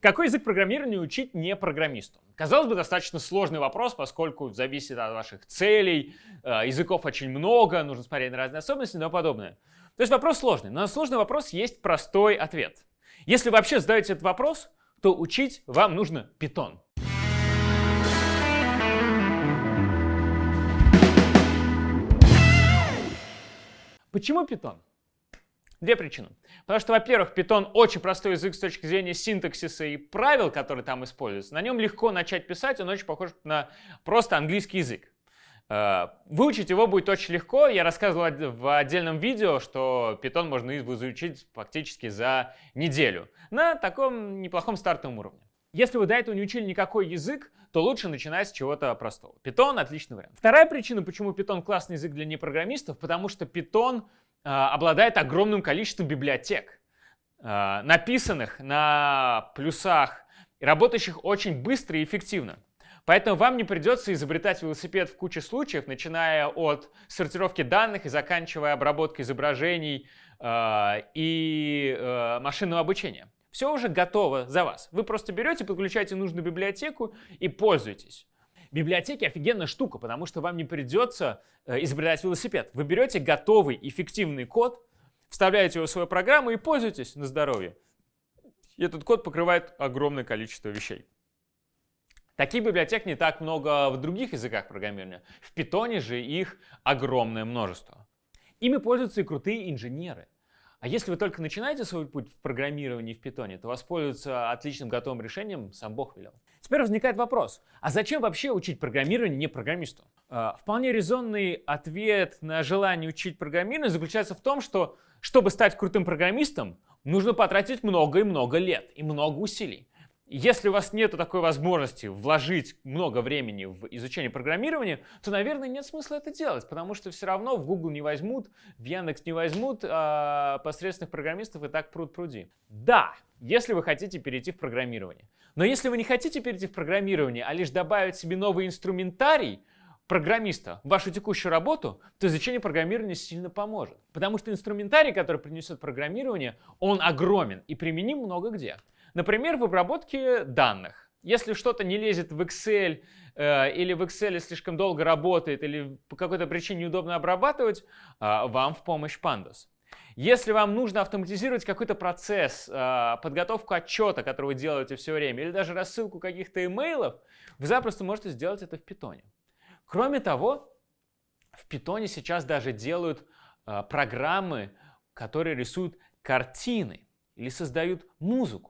Какой язык программирования учить не программисту? Казалось бы, достаточно сложный вопрос, поскольку зависит от ваших целей, э, языков очень много, нужно смотреть на разные особенности и тому подобное. То есть вопрос сложный, но на сложный вопрос есть простой ответ. Если вообще задаете этот вопрос, то учить вам нужно Python. Почему Python? Две причины. Потому что, во-первых, Python очень простой язык с точки зрения синтаксиса и правил, которые там используются. На нем легко начать писать, он очень похож на просто английский язык. Э, выучить его будет очень легко. Я рассказывал в отдельном видео, что Python можно изучить фактически за неделю на таком неплохом стартовом уровне. Если вы до этого не учили никакой язык, то лучше начинать с чего-то простого. Python — отличный вариант. Вторая причина, почему Python классный язык для непрограммистов, потому что Python э, обладает огромным количеством библиотек, э, написанных на плюсах и работающих очень быстро и эффективно. Поэтому вам не придется изобретать велосипед в куче случаев, начиная от сортировки данных и заканчивая обработкой изображений э, и э, машинного обучения. Все уже готово за вас. Вы просто берете, подключаете нужную библиотеку и пользуетесь. Библиотеки офигенная штука, потому что вам не придется э, изобретать велосипед. Вы берете готовый эффективный код, вставляете его в свою программу и пользуетесь на здоровье. И этот код покрывает огромное количество вещей. Таких библиотек не так много в других языках программирования. В Python же их огромное множество. Ими пользуются и крутые инженеры. А если вы только начинаете свой путь в программировании в питоне, то воспользоваться отличным готовым решением сам Бог велел. Теперь возникает вопрос, а зачем вообще учить программирование не программисту? А, вполне резонный ответ на желание учить программирование заключается в том, что чтобы стать крутым программистом, нужно потратить много и много лет и много усилий. Если у вас нет такой возможности вложить много времени в изучение программирования, то, наверное, нет смысла это делать, потому что все равно в Google не возьмут, в Яндекс не возьмут, а посредственных программистов и так пруд пруди. Да, если вы хотите перейти в программирование. Но если вы не хотите перейти в программирование, а лишь добавить себе новый инструментарий, программиста в вашу текущую работу, то изучение программирования сильно поможет. Потому что инструментарий, который принесет программирование, он огромен и применим много где. Например, в обработке данных. Если что-то не лезет в Excel э, или в Excel слишком долго работает или по какой-то причине неудобно обрабатывать, э, вам в помощь Pandas. Если вам нужно автоматизировать какой-то процесс, э, подготовку отчета, который вы делаете все время, или даже рассылку каких-то имейлов, вы запросто можете сделать это в Python. Кроме того, в Python сейчас даже делают э, программы, которые рисуют картины или создают музыку.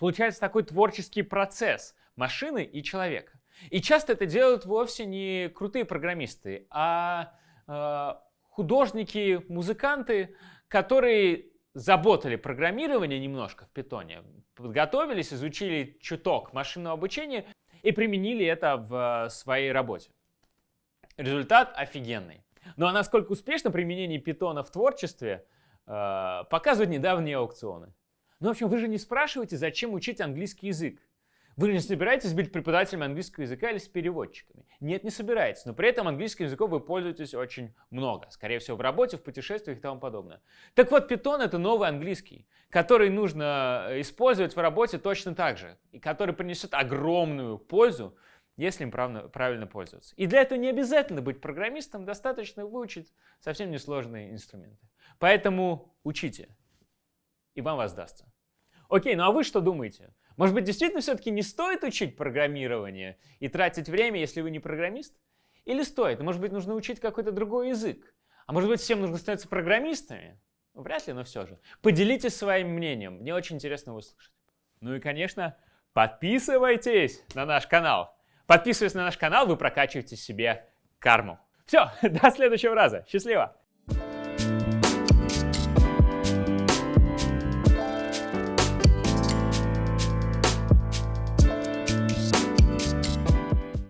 Получается такой творческий процесс машины и человека. И часто это делают вовсе не крутые программисты, а э, художники, музыканты, которые заботали программирование немножко в питоне, подготовились, изучили чуток машинного обучения и применили это в своей работе. Результат офигенный. Ну а насколько успешно применение питона в творчестве, э, показывают недавние аукционы. Ну, в общем, вы же не спрашиваете, зачем учить английский язык. Вы же не собираетесь быть преподавателем английского языка или с переводчиками. Нет, не собираетесь, но при этом английским языком вы пользуетесь очень много. Скорее всего, в работе, в путешествиях и тому подобное. Так вот, Python — это новый английский, который нужно э, использовать в работе точно так же, и который принесет огромную пользу, если им правильно пользоваться. И для этого не обязательно быть программистом, достаточно выучить совсем несложные инструменты. Поэтому учите, и вам воздастся. Окей, ну а вы что думаете? Может быть, действительно все-таки не стоит учить программирование и тратить время, если вы не программист? Или стоит? Может быть, нужно учить какой-то другой язык? А может быть, всем нужно становиться программистами? Ну, вряд ли, но все же. Поделитесь своим мнением, мне очень интересно услышать. Ну и, конечно, подписывайтесь на наш канал. Подписываясь на наш канал, вы прокачиваете себе карму. Все, до следующего раза. Счастливо!